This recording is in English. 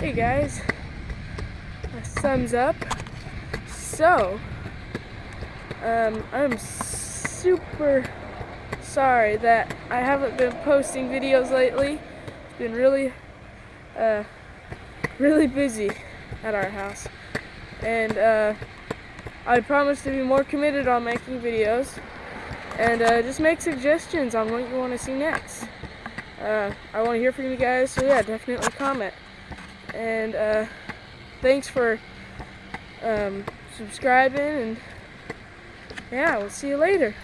Hey guys, a thumbs up. So, um, I'm super sorry that I haven't been posting videos lately. It's been really, uh, really busy at our house. And, uh, I promise to be more committed on making videos and uh, just make suggestions on what you want to see next. Uh, I want to hear from you guys, so yeah, definitely comment. And uh, thanks for um, subscribing, and yeah, we'll see you later.